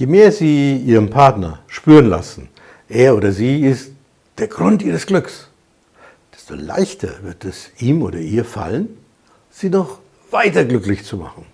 Je mehr Sie Ihrem Partner spüren lassen, er oder sie ist der Grund Ihres Glücks, desto leichter wird es ihm oder ihr fallen, Sie noch weiter glücklich zu machen.